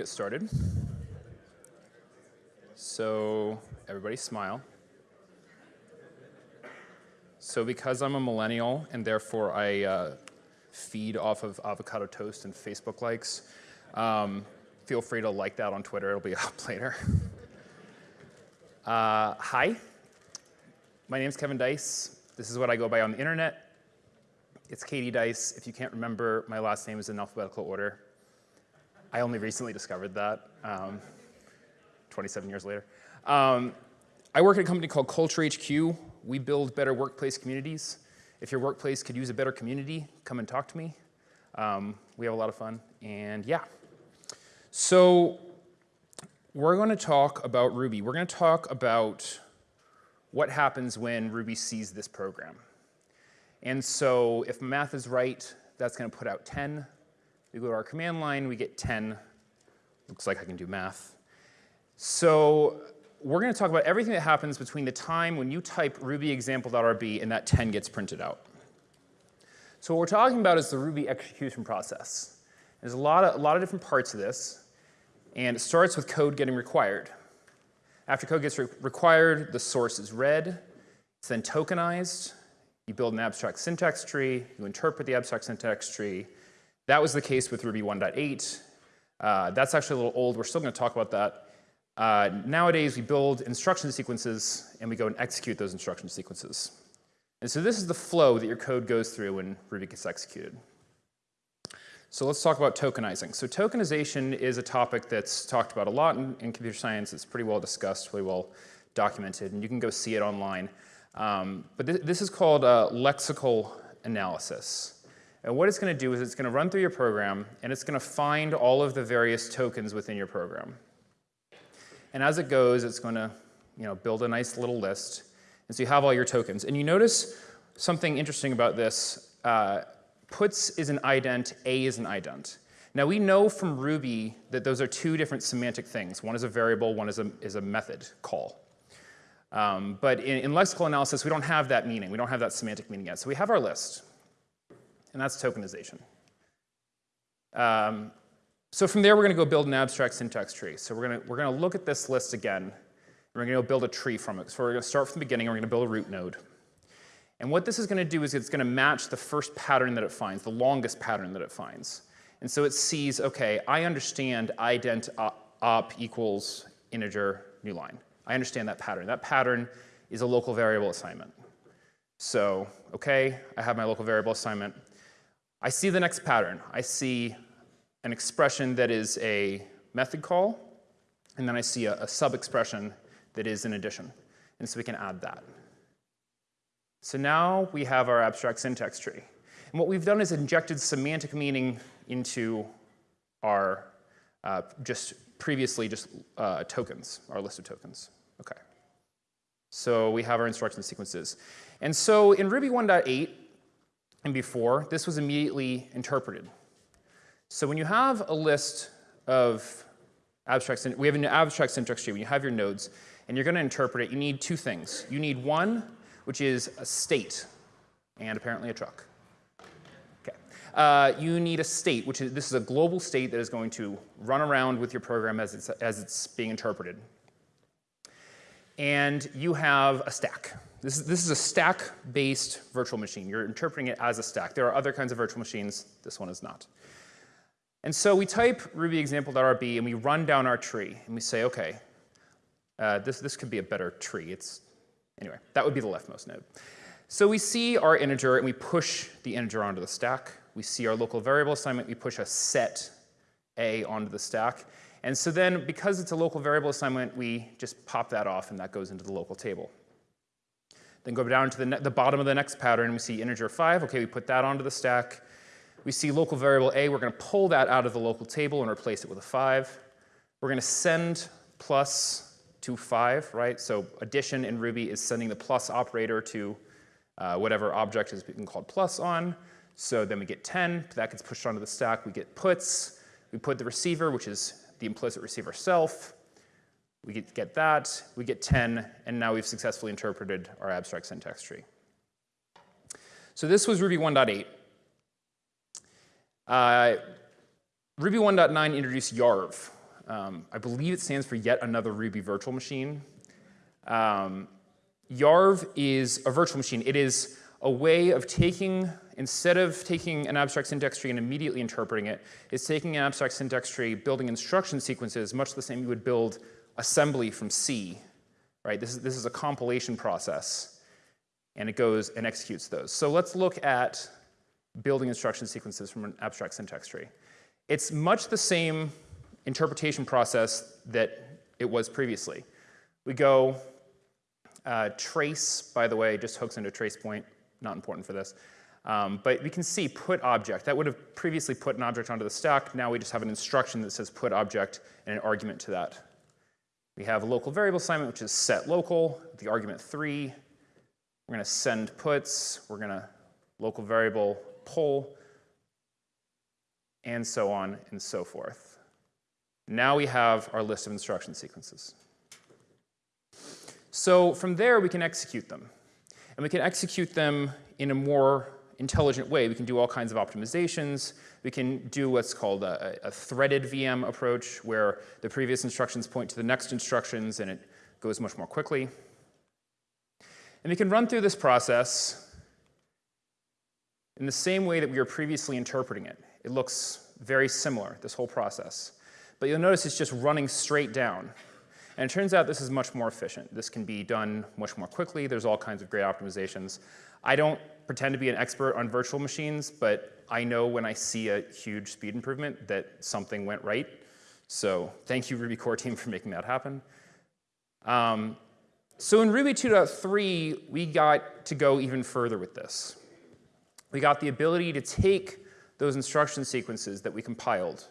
get started. So everybody smile. So because I'm a millennial and therefore I uh, feed off of avocado toast and Facebook likes, um, feel free to like that on Twitter. It'll be up later. Uh, hi, my name is Kevin Deisz. This is what I go by on the internet. It's Katie Dice. If you can't remember, my last name is in alphabetical order. I only recently discovered that, um, 27 years later. Um, I work at a company called Culture HQ. We build better workplace communities. If your workplace could use a better community, come and talk to me. Um, we have a lot of fun, and yeah. So we're going to talk about Ruby. We're going to talk about what happens when Ruby sees this program. And so if math is right, that's going to put out 10. We go to our command line, we get 10. Looks like I can do math. So we're going to talk about everything that happens between the time when you type ruby example.rb and that 10 gets printed out. So what we're talking about is the Ruby execution process. There's a lot of, a lot of different parts of this, and it starts with code getting required. After code gets re required, the source is read, it's then tokenized, you build an abstract syntax tree, you interpret the abstract syntax tree, that was the case with Ruby 1.8. Uh, that's actually a little old. We're still going to talk about that. Uh, nowadays, we build instruction sequences, and we go and execute those instruction sequences. And so this is the flow that your code goes through when Ruby gets executed. So let's talk about tokenizing. So tokenization is a topic that's talked about a lot in, in computer science. It's pretty well discussed, pretty well documented, and you can go see it online. Um, but th this is called uh, lexical analysis. And what it's going to do is it's going to run through your program, and it's going to find all of the various tokens within your program. And as it goes, it's going to you know, build a nice little list. And so you have all your tokens. And you notice something interesting about this. Uh, puts is an ident, a is an ident. Now we know from Ruby that those are two different semantic things. One is a variable, one is a, is a method call. Um, but in, in lexical analysis, we don't have that meaning. We don't have that semantic meaning yet. So we have our list and that's tokenization. Um, so from there, we're going to go build an abstract syntax tree. So we're going to, we're going to look at this list again, and we're going to build a tree from it. So we're going to start from the beginning, and we're going to build a root node. And what this is going to do is it's going to match the first pattern that it finds, the longest pattern that it finds. And so it sees, OK, I understand ident op equals integer new line. I understand that pattern. That pattern is a local variable assignment. So, OK, I have my local variable assignment. I see the next pattern. I see an expression that is a method call, and then I see a, a sub-expression that is an addition. And so we can add that. So now we have our abstract syntax tree. And what we've done is injected semantic meaning into our uh, just previously just uh, tokens, our list of tokens. Okay. So we have our instruction sequences. And so in Ruby 1.8, and before, this was immediately interpreted. So when you have a list of abstract, we have an abstract syntax tree, when you have your nodes, and you're going to interpret it, you need two things. You need one, which is a state, and apparently a truck. Okay. Uh, you need a state, which is, this is a global state that is going to run around with your program as it's, as it's being interpreted. And you have a stack. This is, this is a stack-based virtual machine. You're interpreting it as a stack. There are other kinds of virtual machines. This one is not. And so we type ruby example.rb and we run down our tree and we say, okay, uh, this, this could be a better tree. It's, anyway, that would be the leftmost node. So we see our integer and we push the integer onto the stack. We see our local variable assignment, we push a set a onto the stack. And so then because it's a local variable assignment, we just pop that off and that goes into the local table. Then go down to the, the bottom of the next pattern, we see integer 5. OK, we put that onto the stack. We see local variable a. We're going to pull that out of the local table and replace it with a 5. We're going to send plus to 5, right? So addition in Ruby is sending the plus operator to uh, whatever object is being called plus on. So then we get 10. That gets pushed onto the stack. We get puts. We put the receiver, which is the implicit receiver self. We get, that, we get 10, and now we've successfully interpreted our abstract syntax tree. So this was Ruby 1.8. Uh, Ruby 1.9 introduced YARV. Um, I believe it stands for yet another Ruby virtual machine. Um, Yarv is a virtual machine. It is a way of taking, instead of taking an abstract syntax tree and immediately interpreting it, it's taking an abstract syntax tree, building instruction sequences, much the same you would build assembly from C, right? This is, this is a compilation process, and it goes and executes those. So let's look at building instruction sequences from an abstract syntax tree. It's much the same interpretation process that it was previously. We go uh, trace, by the way, just hooks into trace point, not important for this. Um, but we can see put object. That would have previously put an object onto the stack. Now we just have an instruction that says put object and an argument to that. We have a local variable assignment, which is set local, the argument 3. We're going to send puts. We're going to local variable pull, and so on and so forth. Now we have our list of instruction sequences. So from there, we can execute them. And we can execute them in a more intelligent way. We can do all kinds of optimizations. We can do what's called a, a, threaded VM approach, where the previous instructions point to the next instructions, and it goes much more quickly. And we can run through this process in the same way that we were previously interpreting it. It looks very similar, this whole process. But you'll notice it's just running straight down. And it turns out this is much more efficient. This can be done much more quickly. There's all kinds of great optimizations. I don't pretend to be an expert on virtual machines, but I know when I see a huge speed improvement that something went right. So thank you, Ruby core team, for making that happen. Um, so in Ruby 2.3, we got to go even further with this. We got the ability to take those instruction sequences that we compiled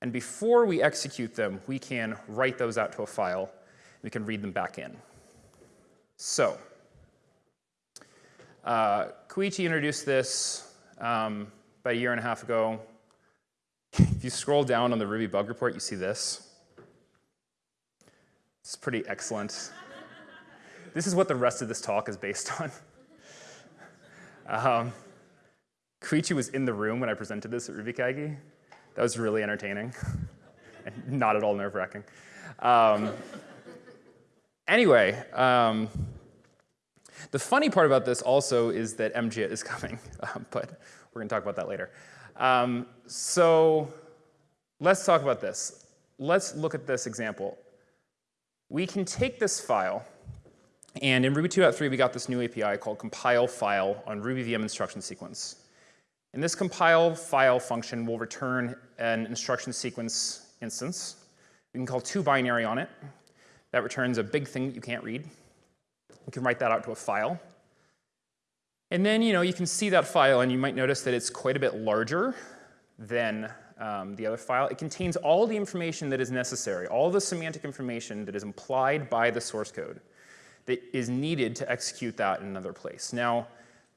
and before we execute them, we can write those out to a file. And we can read them back in. So uh, Koichi introduced this um, about a year and a half ago. if you scroll down on the Ruby bug report, you see this. It's pretty excellent. this is what the rest of this talk is based on. um, Koichi was in the room when I presented this at RubyKaigi. That was really entertaining and not at all nerve-wracking. Um, anyway, um, the funny part about this also is that MJIT is coming, um, but we're going to talk about that later. Um, so let's talk about this. Let's look at this example. We can take this file, and in Ruby 2.3 we got this new API called compile file on Ruby VM instruction sequence. And this compile file function will return an instruction sequence instance. We can call toBinary on it. That returns a big thing that you can't read. We can write that out to a file. And then you know you can see that file, and you might notice that it's quite a bit larger than um, the other file. It contains all the information that is necessary, all the semantic information that is implied by the source code that is needed to execute that in another place. Now,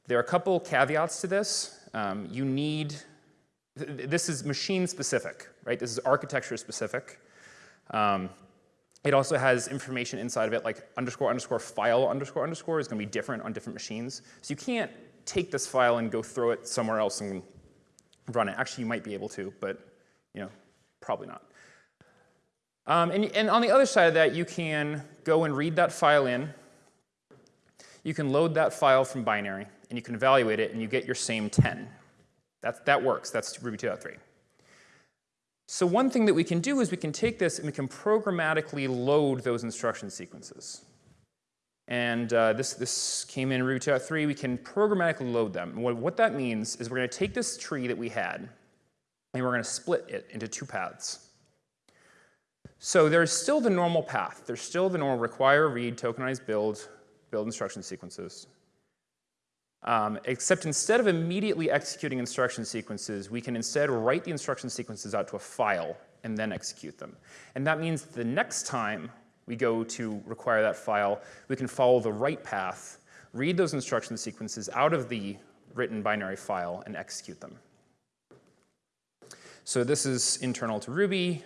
there are a couple caveats to this. Um, you need, this is machine specific, right? This is architecture specific. Um, it also has information inside of it like underscore underscore file underscore underscore is going to be different on different machines. So you can't take this file and go throw it somewhere else and run it. Actually, you might be able to, but you know, probably not. Um, and, and on the other side of that, you can go and read that file in. You can load that file from binary and you can evaluate it, and you get your same 10. That, that works. That's Ruby 2.3. So one thing that we can do is we can take this and we can programmatically load those instruction sequences. And uh, this, this came in Ruby 2.3. We can programmatically load them. What, what that means is we're going to take this tree that we had, and we're going to split it into two paths. So there's still the normal path. There's still the normal require, read, tokenize, build, build instruction sequences. Um, except instead of immediately executing instruction sequences, we can instead write the instruction sequences out to a file and then execute them. And that means the next time we go to require that file, we can follow the right path, read those instruction sequences out of the written binary file, and execute them. So this is internal to Ruby.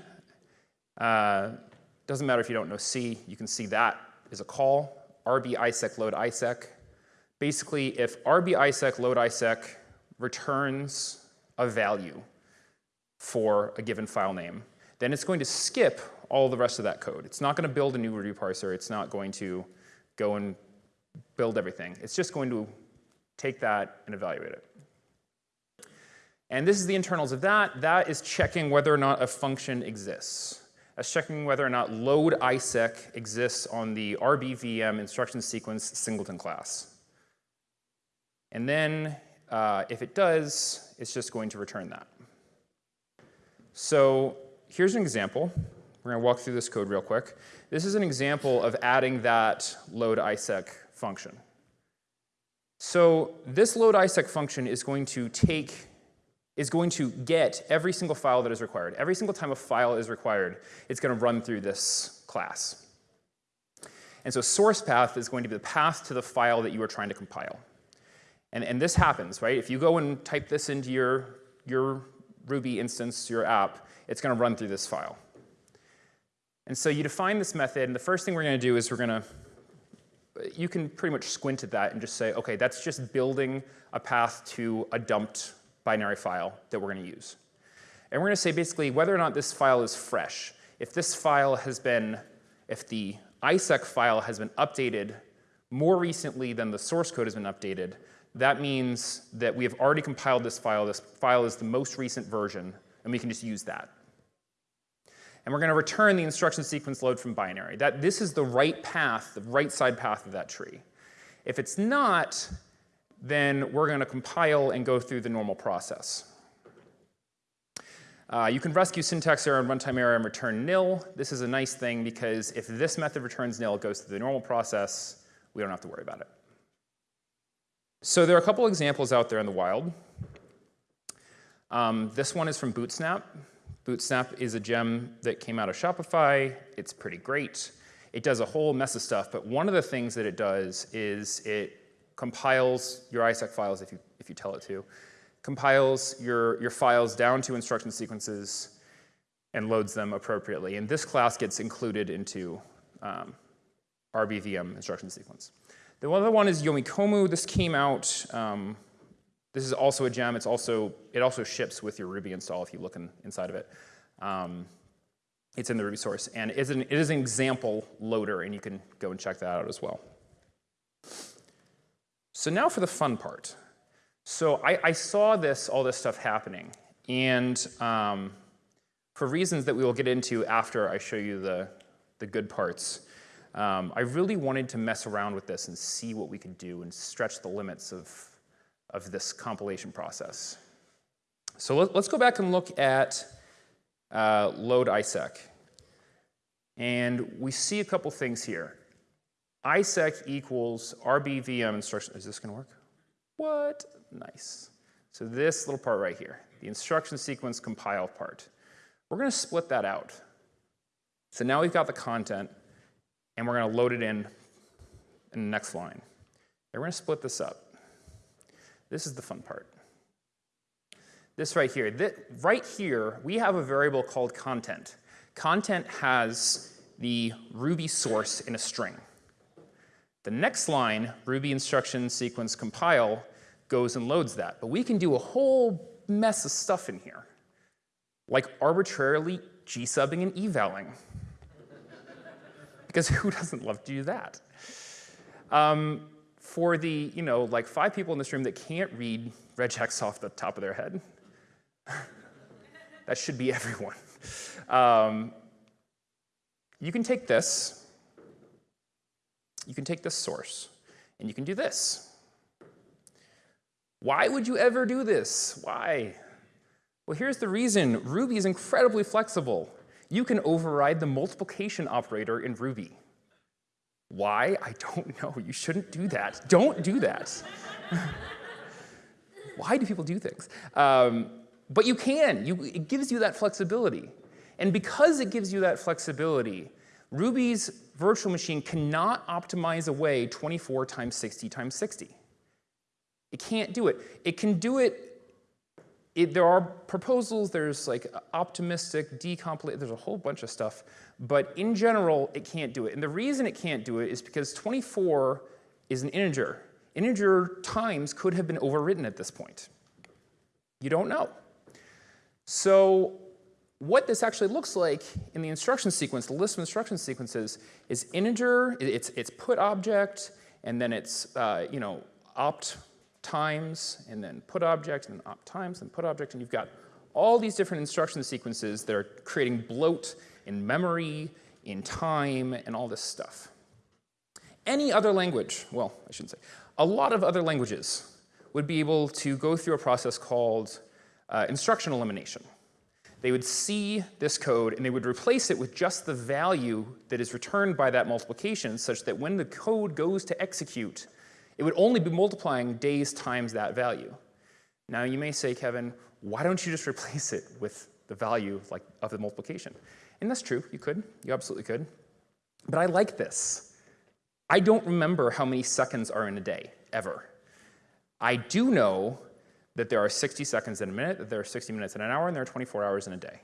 Uh, doesn't matter if you don't know C, you can see that is a call, rb iseq load iseq. Basically, if rbiseq load iseq returns a value for a given file name, then it's going to skip all the rest of that code. It's not going to build a new Ruby parser. It's not going to go and build everything. It's just going to take that and evaluate it. And this is the internals of that. That is checking whether or not a function exists. That's checking whether or not load isec exists on the RBVM instruction sequence singleton class. And then uh, if it does, it's just going to return that. So here's an example. We're going to walk through this code real quick. This is an example of adding that load iseq function. So this load iseq function is going to take is going to get every single file that is required. Every single time a file is required, it's going to run through this class. And so source path is going to be the path to the file that you are trying to compile. And, and this happens, right? If you go and type this into your, your Ruby instance, your app, it's going to run through this file. And so you define this method, and the first thing we're going to do is we're going to, you can pretty much squint at that and just say, okay, that's just building a path to a dumped binary file that we're going to use. And we're to say basically whether or not this file is fresh. If this file has been, if the ISEQ file has been updated more recently than the source code has been updated, that means that we have already compiled this file. This file is the most recent version, and we can just use that. And we're going to return the instruction sequence load from binary. That this is the right path, the right side path of that tree. If it's not, then we're going to compile and go through the normal process. Uh, you can rescue syntax error and runtime error and return nil. This is a nice thing because if this method returns nil, it goes through the normal process. We don't have to worry about it. So there are a couple examples out there in the wild. Um, this one is from Bootsnap. Bootsnap is a gem that came out of Shopify. It's pretty great. It does a whole mess of stuff, but one of the things that it does is it compiles your ISEQ files if you, if you tell it to, compiles your, your files down to instruction sequences and loads them appropriately. And this class gets included into um, RBVM instruction sequence. The other one is Yomikomu. This came out, um, this is also a gem. It's also, it also ships with your Ruby install if you look in, inside of it. Um, it's in the Ruby source. And it is, an, it is an example loader, and you can go and check that out as well. So now for the fun part. So I, I saw this, all this stuff happening. And um, for reasons that we will get into after I show you the, the good parts, um, I really wanted to mess around with this and see what we could do and stretch the limits of, of this compilation process. So let, us go back and look at uh, load ISEQ. And we see a couple things here. ISEQ equals RBVM instruction. Is this going to work? What? Nice. So this little part right here, the instruction sequence compile part. We're going to split that out. So now we've got the content and we're going to load it in in the next line. We're going to split this up. This is the fun part. This right here, this, right here, we have a variable called content. Content has the Ruby source in a string. The next line, Ruby instruction sequence compile, goes and loads that. But we can do a whole mess of stuff in here, like arbitrarily G-subbing and evaling because who doesn't love to do that? Um, for the, you know, like five people in this room that can't read regex off the top of their head, that should be everyone. Um, you can take this, you can take this source, and you can do this. Why would you ever do this? Why? Well, here's the reason. Ruby is incredibly flexible you can override the multiplication operator in Ruby. Why? I don't know. You shouldn't do that. Don't do that. Why do people do things? Um, but you can. You, it gives you that flexibility. And because it gives you that flexibility, Ruby's virtual machine cannot optimize away 24 times 60 times 60. It can't do it. It can do it it, there are proposals, there's like optimistic, decompilate, there's a whole bunch of stuff, but in general, it can't do it. And the reason it can't do it is because 24 is an integer. Integer times could have been overwritten at this point. You don't know. So what this actually looks like in the instruction sequence, the list of instruction sequences, is integer, it's, it's put object, and then it's uh, you know, opt times, and then put object, and then opt times, and put object, and you've got all these different instruction sequences that are creating bloat in memory, in time, and all this stuff. Any other language, well, I shouldn't say, a lot of other languages would be able to go through a process called uh, instruction elimination. They would see this code and they would replace it with just the value that is returned by that multiplication such that when the code goes to execute, it would only be multiplying days times that value. Now you may say, Kevin, why don't you just replace it with the value like, of the multiplication? And that's true, you could, you absolutely could. But I like this. I don't remember how many seconds are in a day, ever. I do know that there are 60 seconds in a minute, that there are 60 minutes in an hour, and there are 24 hours in a day.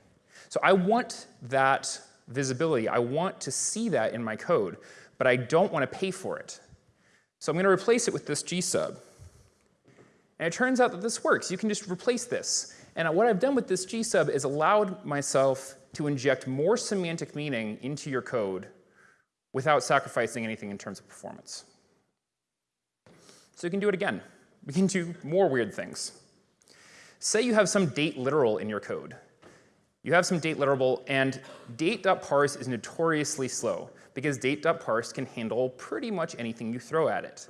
So I want that visibility. I want to see that in my code, but I don't want to pay for it. So I'm going to replace it with this G sub. And it turns out that this works. You can just replace this. And what I've done with this G sub is allowed myself to inject more semantic meaning into your code without sacrificing anything in terms of performance. So you can do it again. We can do more weird things. Say you have some date literal in your code. You have some date literal, and date.parse is notoriously slow because date.parse can handle pretty much anything you throw at it.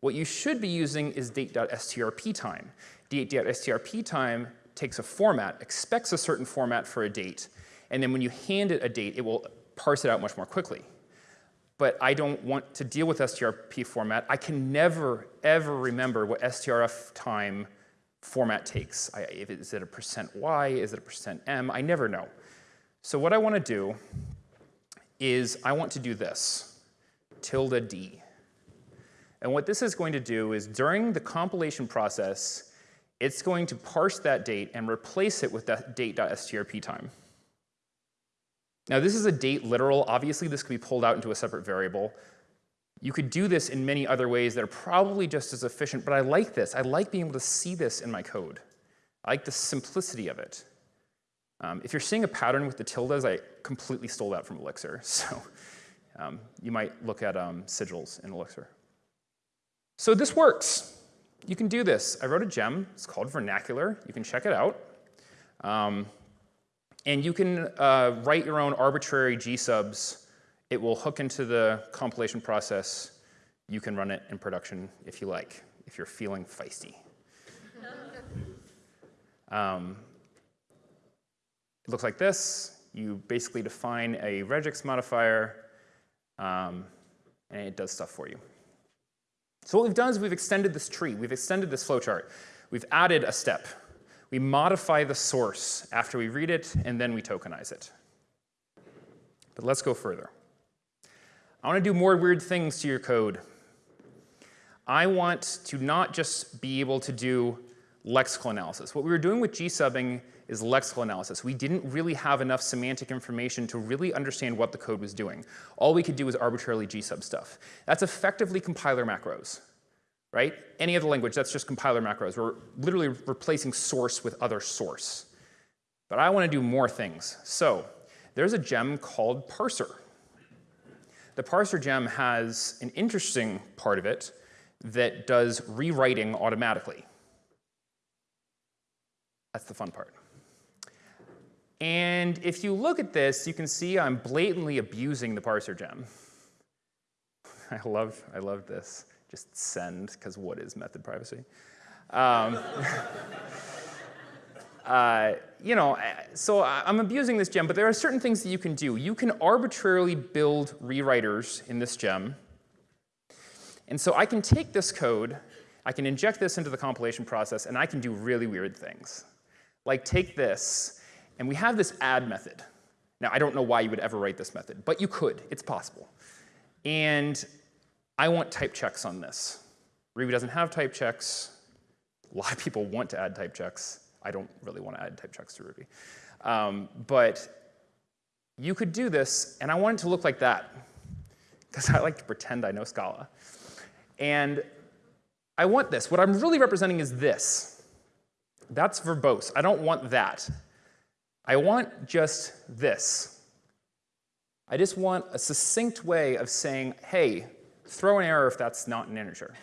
What you should be using is date.strptime. Date.strp time takes a format, expects a certain format for a date, and then when you hand it a date, it will parse it out much more quickly. But I don't want to deal with strp format. I can never, ever remember what strftime format takes. I, is it a percent %y? Is it a percent %m? I never know. So what I want to do is I want to do this, tilde d. And what this is going to do is during the compilation process, it's going to parse that date and replace it with that date.strptime. Now this is a date literal. Obviously this could be pulled out into a separate variable. You could do this in many other ways that are probably just as efficient, but I like this. I like being able to see this in my code. I like the simplicity of it. Um, if you're seeing a pattern with the tildes, I completely stole that from Elixir. So um, you might look at um, sigils in Elixir. So this works. You can do this. I wrote a gem. It's called Vernacular. You can check it out. Um, and you can uh, write your own arbitrary gsubs. It will hook into the compilation process. You can run it in production if you like, if you're feeling feisty. looks like this. You basically define a regex modifier, um, and it does stuff for you. So what we've done is we've extended this tree. We've extended this flowchart. We've added a step. We modify the source after we read it, and then we tokenize it. But let's go further. I want to do more weird things to your code. I want to not just be able to do lexical analysis. What we were doing with gsubbing is lexical analysis. We didn't really have enough semantic information to really understand what the code was doing. All we could do was arbitrarily gsub stuff. That's effectively compiler macros, right? Any other language, that's just compiler macros. We're literally replacing source with other source. But I want to do more things. So there's a gem called parser. The parser gem has an interesting part of it that does rewriting automatically. That's the fun part. And if you look at this, you can see I'm blatantly abusing the parser gem. I love, I love this. Just send, because what is method privacy? Um, uh, you know, so I'm abusing this gem, but there are certain things that you can do. You can arbitrarily build rewriters in this gem. And so I can take this code, I can inject this into the compilation process, and I can do really weird things. Like take this, and we have this add method. Now, I don't know why you would ever write this method, but you could. It's possible. And I want type checks on this. Ruby doesn't have type checks. A lot of people want to add type checks. I don't really want to add type checks to Ruby. Um, but you could do this, and I want it to look like that, because I like to pretend I know Scala. And I want this. What I'm really representing is this. That's verbose. I don't want that. I want just this. I just want a succinct way of saying, hey, throw an error if that's not an integer.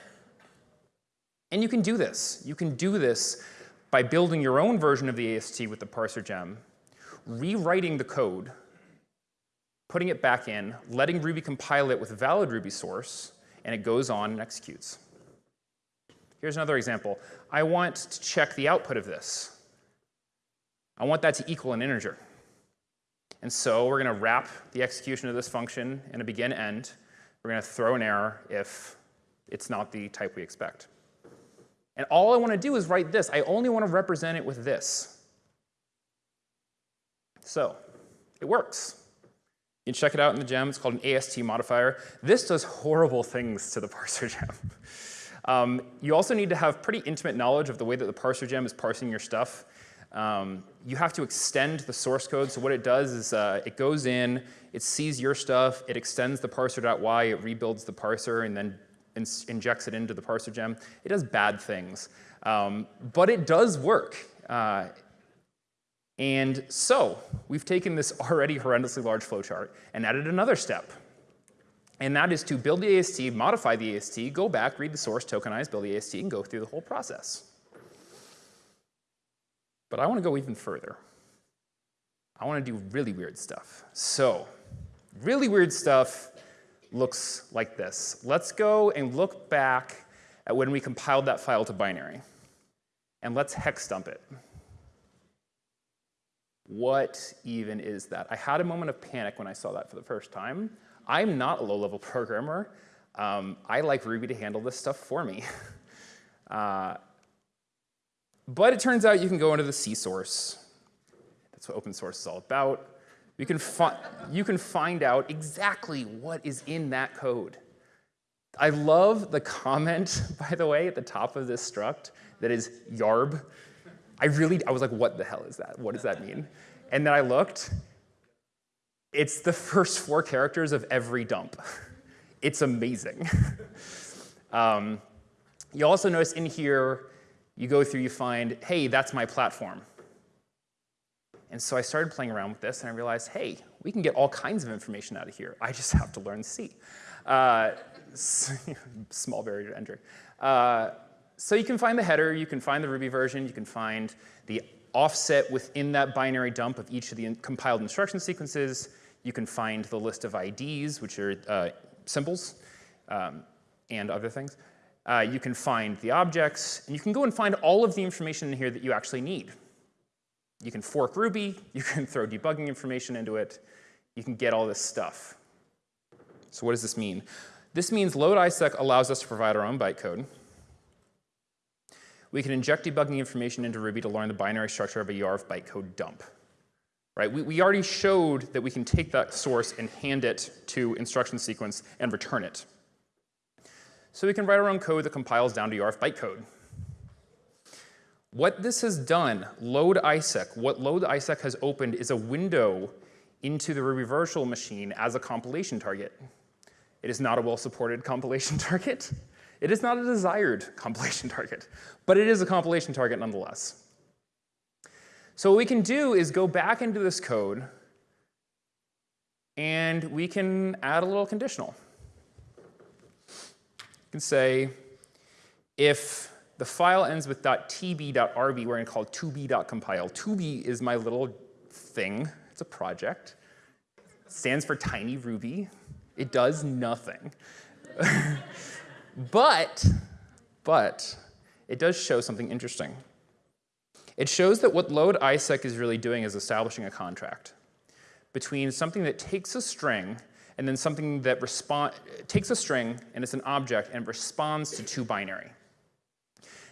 And you can do this. You can do this by building your own version of the AST with the parser gem, rewriting the code, putting it back in, letting Ruby compile it with a valid Ruby source, and it goes on and executes. Here's another example. I want to check the output of this. I want that to equal an integer. And so we're going to wrap the execution of this function in a begin end. We're going to throw an error if it's not the type we expect. And all I want to do is write this. I only want to represent it with this. So it works. You can check it out in the gem. It's called an AST modifier. This does horrible things to the parser gem. Um, you also need to have pretty intimate knowledge of the way that the parser gem is parsing your stuff. Um, you have to extend the source code. So what it does is uh, it goes in, it sees your stuff, it extends the parser.y, it rebuilds the parser, and then in injects it into the parser gem. It does bad things, um, but it does work. Uh, and so we've taken this already horrendously large flowchart and added another step. And that is to build the AST, modify the AST, go back, read the source, tokenize, build the AST, and go through the whole process. But I want to go even further. I want to do really weird stuff. So, really weird stuff looks like this. Let's go and look back at when we compiled that file to binary. And let's hex dump it. What even is that? I had a moment of panic when I saw that for the first time. I'm not a low-level programmer. Um, I like Ruby to handle this stuff for me. uh, but it turns out you can go into the C source. That's what open source is all about. You can, you can find out exactly what is in that code. I love the comment, by the way, at the top of this struct that is yarb. I really, I was like, what the hell is that? What does that mean? And then I looked. It's the first four characters of every dump. It's amazing. um, you also notice in here, you go through, you find, hey, that's my platform. And so I started playing around with this, and I realized, hey, we can get all kinds of information out of here. I just have to learn C. Uh, small barrier to entry. Uh, so you can find the header, you can find the Ruby version, you can find the offset within that binary dump of each of the in compiled instruction sequences. You can find the list of IDs, which are uh, symbols, um, and other things. Uh, you can find the objects, and you can go and find all of the information in here that you actually need. You can fork Ruby, you can throw debugging information into it, you can get all this stuff. So what does this mean? This means load ISEQ allows us to provide our own bytecode. We can inject debugging information into Ruby to learn the binary structure of a YARV bytecode dump. Right? We, we already showed that we can take that source and hand it to instruction sequence and return it. So we can write our own code that compiles down to YARV bytecode. What this has done, load ISEQ, what load ISEQ has opened is a window into the Ruby virtual machine as a compilation target. It is not a well-supported compilation target. It is not a desired compilation target, but it is a compilation target nonetheless. So what we can do is go back into this code and we can add a little conditional. Can say if the file ends with .tb.rb, we're going to call it 2b.compile. 2b is my little thing. It's a project. It stands for tiny Ruby. It does nothing. but, but, it does show something interesting. It shows that what load ISEQ is really doing is establishing a contract between something that takes a string and then something that takes a string and it's an object and responds to two binary.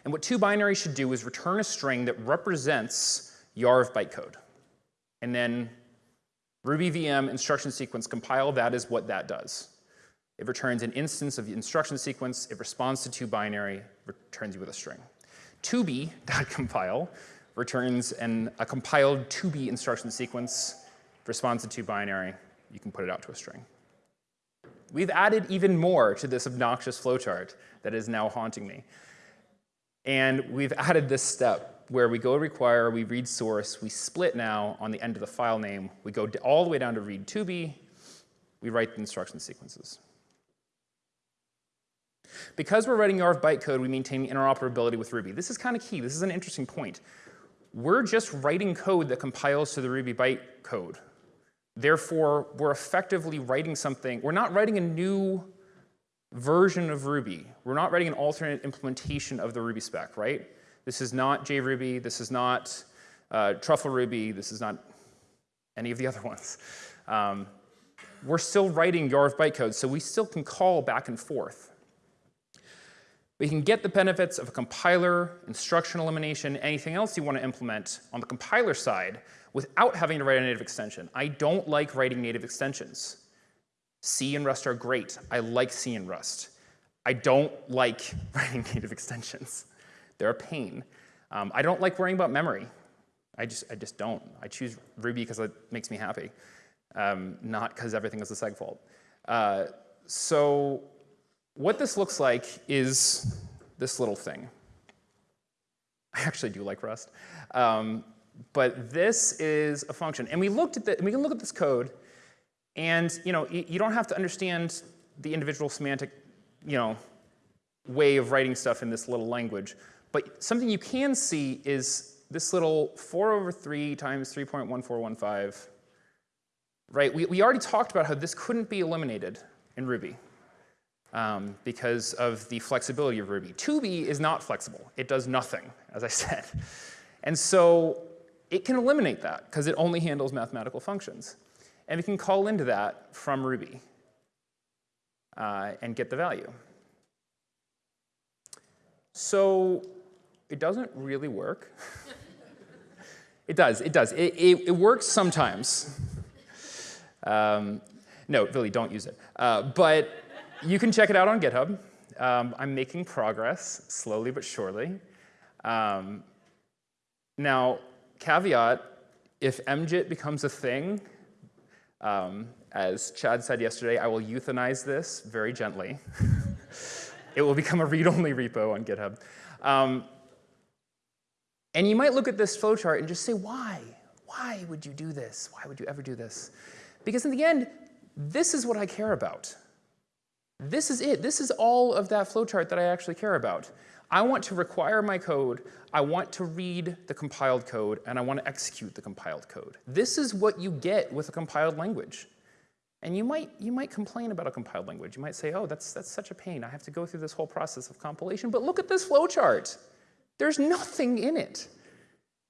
And what two binary should do is return a string that represents YARV bytecode. And then Ruby VM instruction sequence compile, that is what that does. It returns an instance of the instruction sequence, it responds to two binary, returns you with a string. 2b.compile returns an, a compiled 2b instruction sequence, responds to two binary, you can put it out to a string. We've added even more to this obnoxious flowchart that is now haunting me. And we've added this step. where we go require, we read source, we split now on the end of the file name, we go all the way down to read to be, we write the instruction sequences. Because we're writing YARV bytecode, we maintain interoperability with Ruby. This is kind of key. This is an interesting point. We're just writing code that compiles to the Ruby bytecode. Therefore, we're effectively writing something. We're not writing a new version of Ruby. We're not writing an alternate implementation of the Ruby spec, right? This is not JRuby. This is not uh, Truffle Ruby. This is not any of the other ones. Um, we're still writing YARV bytecode, so we still can call back and forth. We can get the benefits of a compiler, instruction elimination, anything else you want to implement on the compiler side without having to write a native extension. I don't like writing native extensions. C and Rust are great. I like C and Rust. I don't like writing native extensions. They're a pain. Um, I don't like worrying about memory. I just, I just don't. I choose Ruby because it makes me happy, um, not because everything is a segfault. Uh, so what this looks like is this little thing. I actually do like Rust. Um, but this is a function. And we looked at the, we can look at this code, and you know, you, don't have to understand the individual semantic, you know, way of writing stuff in this little language. But something you can see is this little 4 over 3 times 3.1415, right? We, we already talked about how this couldn't be eliminated in Ruby um, because of the flexibility of Ruby. 2B is not flexible. It does nothing, as I said. And so it can eliminate that because it only handles mathematical functions. And we can call into that from Ruby uh, and get the value. So it doesn't really work. it does, it does. It, it, it works sometimes. Um, no, really, don't use it. Uh, but you can check it out on GitHub. Um, I'm making progress, slowly but surely. Um, now, caveat, if MJIT becomes a thing, um, as Chad said yesterday, I will euthanize this very gently. it will become a read-only repo on GitHub. Um, and you might look at this flowchart and just say, why? Why would you do this? Why would you ever do this? Because in the end, this is what I care about. This is it. This is all of that flowchart that I actually care about. I want to require my code, I want to read the compiled code, and I want to execute the compiled code. This is what you get with a compiled language. And you might, you might complain about a compiled language. You might say, oh, that's, that's such a pain. I have to go through this whole process of compilation. But look at this flowchart. There's nothing in it.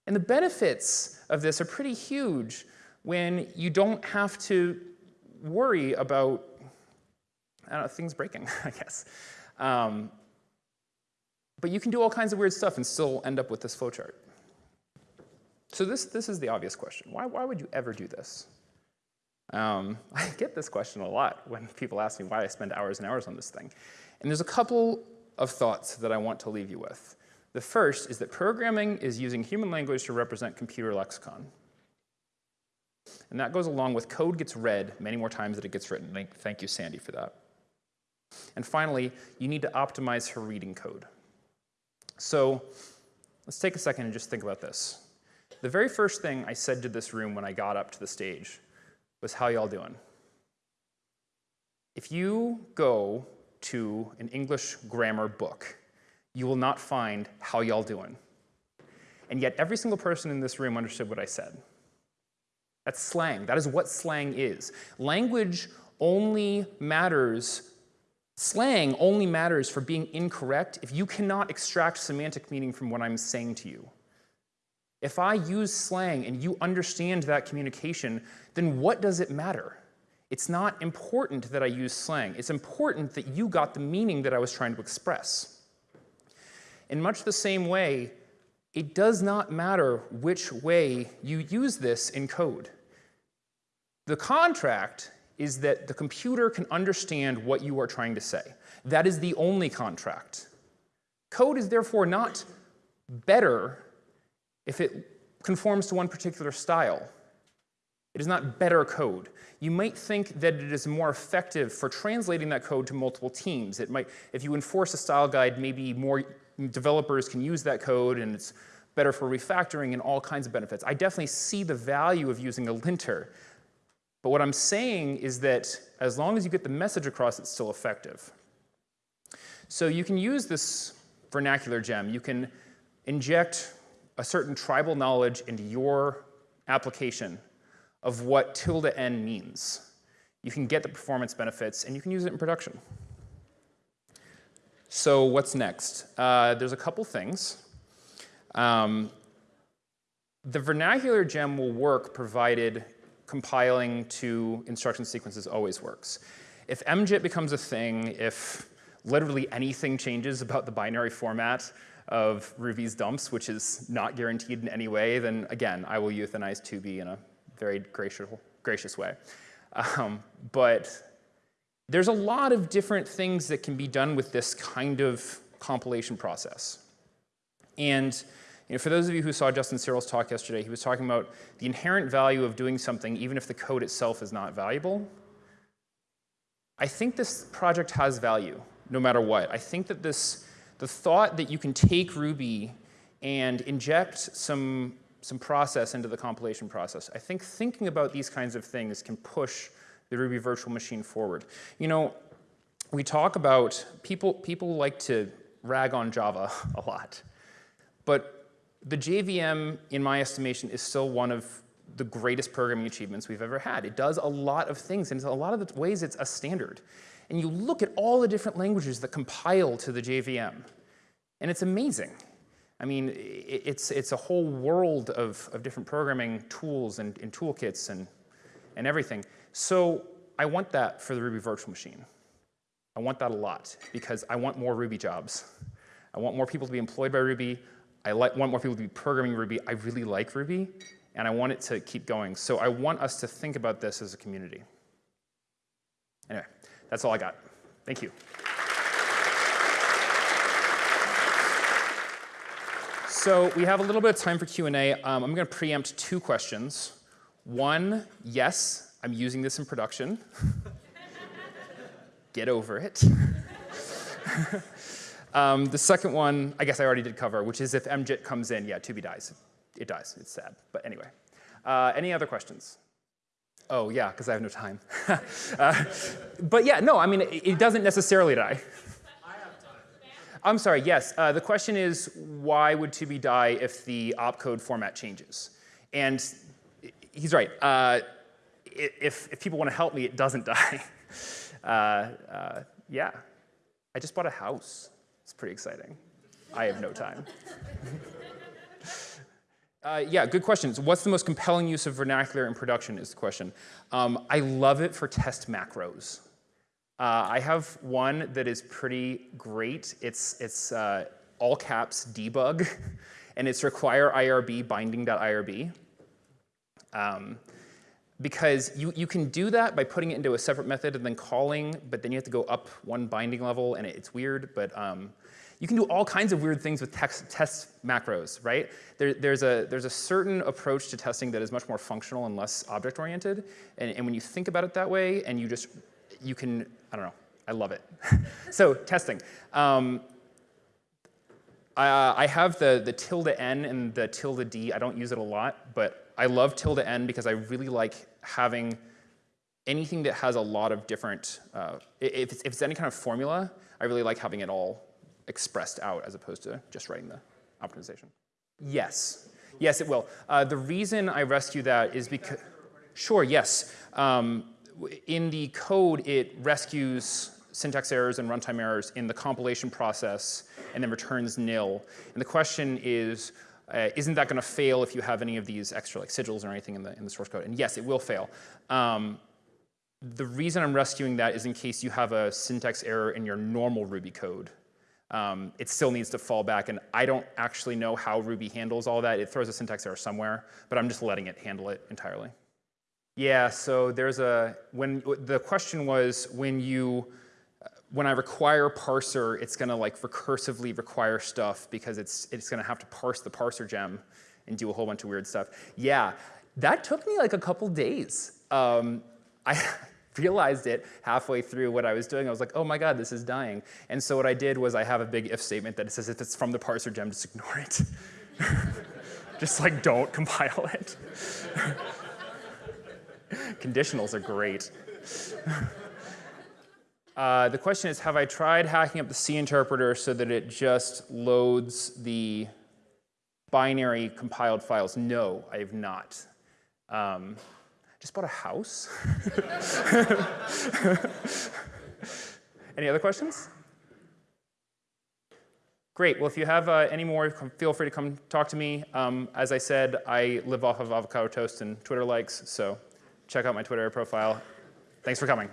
And the benefits of this are pretty huge when you don't have to worry about I don't know, things breaking, I guess. Um, but you can do all kinds of weird stuff and still end up with this flowchart. So this, this is the obvious question. Why, why would you ever do this? Um, I get this question a lot when people ask me why I spend hours and hours on this thing. And there's a couple of thoughts that I want to leave you with. The first is that programming is using human language to represent computer lexicon. And that goes along with code gets read many more times than it gets written. Thank you, Sandy, for that. And finally, you need to optimize for reading code. So let's take a second and just think about this. The very first thing I said to this room when I got up to the stage was, how y'all doing? If you go to an English grammar book, you will not find how y'all doing. And yet every single person in this room understood what I said. That's slang. That is what slang is. Language only matters Slang only matters for being incorrect if you cannot extract semantic meaning from what I'm saying to you. If I use slang and you understand that communication, then what does it matter? It's not important that I use slang. It's important that you got the meaning that I was trying to express. In much the same way, it does not matter which way you use this in code. The contract is that the computer can understand what you are trying to say. That is the only contract. Code is therefore not better if it conforms to one particular style. It is not better code. You might think that it is more effective for translating that code to multiple teams. It might, if you enforce a style guide, maybe more developers can use that code and it's better for refactoring and all kinds of benefits. I definitely see the value of using a linter. But what I'm saying is that as long as you get the message across, it's still effective. So you can use this vernacular gem. You can inject a certain tribal knowledge into your application of what tilde n means. You can get the performance benefits, and you can use it in production. So what's next? Uh, there's a couple things. Um, the vernacular gem will work provided compiling to instruction sequences always works. If MJIT becomes a thing, if literally anything changes about the binary format of Ruby's dumps, which is not guaranteed in any way, then again, I will euthanize 2B in a very gracious, gracious way. Um, but there's a lot of different things that can be done with this kind of compilation process. And you know, for those of you who saw Justin Searls' talk yesterday, he was talking about the inherent value of doing something even if the code itself is not valuable. I think this project has value, no matter what. I think that this, the thought that you can take Ruby and inject some, some process into the compilation process, I think thinking about these kinds of things can push the Ruby virtual machine forward. You know, we talk about, people, people like to rag on Java a lot, but the JVM, in my estimation, is still one of the greatest programming achievements we've ever had. It does a lot of things, and in a lot of the ways it's a standard. And you look at all the different languages that compile to the JVM, and it's amazing. I mean, it's, it's a whole world of, of different programming tools and, and toolkits and, and everything. So I want that for the Ruby virtual machine. I want that a lot because I want more Ruby jobs. I want more people to be employed by Ruby. I like, want more people to be programming Ruby. I really like Ruby, and I want it to keep going. So I want us to think about this as a community. Anyway, that's all I got. Thank you. So we have a little bit of time for Q&A. Um, I'm going to preempt two questions. One, yes, I'm using this in production. Get over it. um, the second one, I guess I already did cover, which is if MJIT comes in, yeah, 2B dies. It dies, it's sad, but anyway. Uh, any other questions? Oh, yeah, because I have no time. uh, but yeah, no, I mean, it, it doesn't necessarily die. I'm sorry, yes. Uh, the question is, why would 2B die if the opcode format changes? And he's right. Uh, if, if people want to help me, it doesn't die. uh, uh, yeah, I just bought a house. It's pretty exciting. I have no time. uh, yeah, good questions. What's the most compelling use of vernacular in production is the question. Um, I love it for test macros. Uh, I have one that is pretty great. It's, it's uh, all caps debug, and it's require IRB binding.irb. Um, because you, you can do that by putting it into a separate method and then calling, but then you have to go up one binding level, and it's weird, but um, you can do all kinds of weird things with text, test macros, right? There, there's, a, there's a certain approach to testing that is much more functional and less object-oriented, and, and when you think about it that way, and you just, you can, I don't know, I love it. so testing. Um, I, I have the, the tilde n and the tilde d. I don't use it a lot, but I love tilde n because I really like having anything that has a lot of different, uh, if, it's, if it's any kind of formula, I really like having it all expressed out as opposed to just writing the optimization. Yes, yes it will. Uh, the reason I rescue that is because, sure, yes. Um, in the code, it rescues syntax errors and runtime errors in the compilation process and then returns nil. And the question is, uh, isn't that going to fail if you have any of these extra like sigils or anything in the, in the source code? And yes, it will fail. Um, the reason I'm rescuing that is in case you have a syntax error in your normal Ruby code. Um, it still needs to fall back, and I don't actually know how Ruby handles all that. It throws a syntax error somewhere, but I'm just letting it handle it entirely. Yeah, so there's a, when, the question was when you, when I require parser, it's gonna like recursively require stuff because it's, it's gonna have to parse the parser gem and do a whole bunch of weird stuff. Yeah, that took me like a couple days. Um, I realized it halfway through what I was doing. I was like, oh my God, this is dying. And so what I did was I have a big if statement that says if it's from the parser gem, just ignore it. Just like don't compile it. Conditionals are great. Uh, the question is, have I tried hacking up the C interpreter so that it just loads the binary compiled files? No, I have not. Um, just bought a house? Any other questions? Great. Well, if you have uh, any more, feel free to come talk to me. Um, as I said, I live off of avocado toast and Twitter likes, so check out my Twitter profile. Thanks for coming.